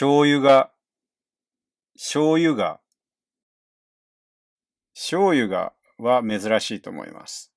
醤油が、醤油が、醤油がは珍しいと思います。